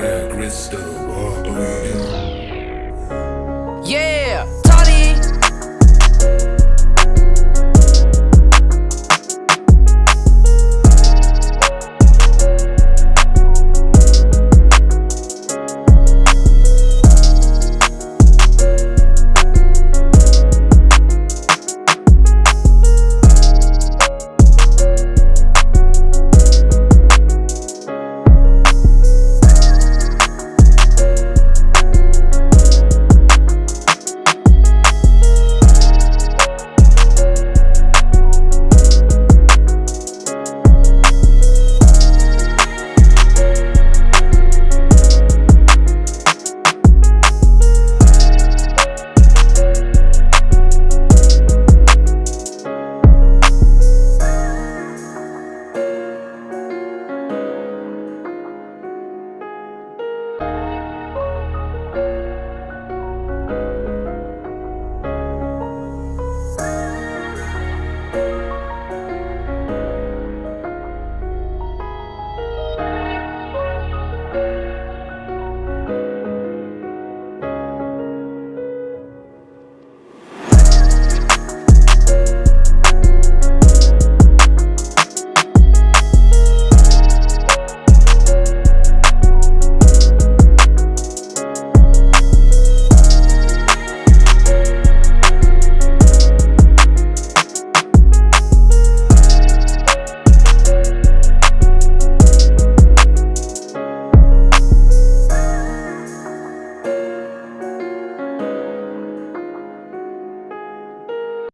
clear crystal. Water.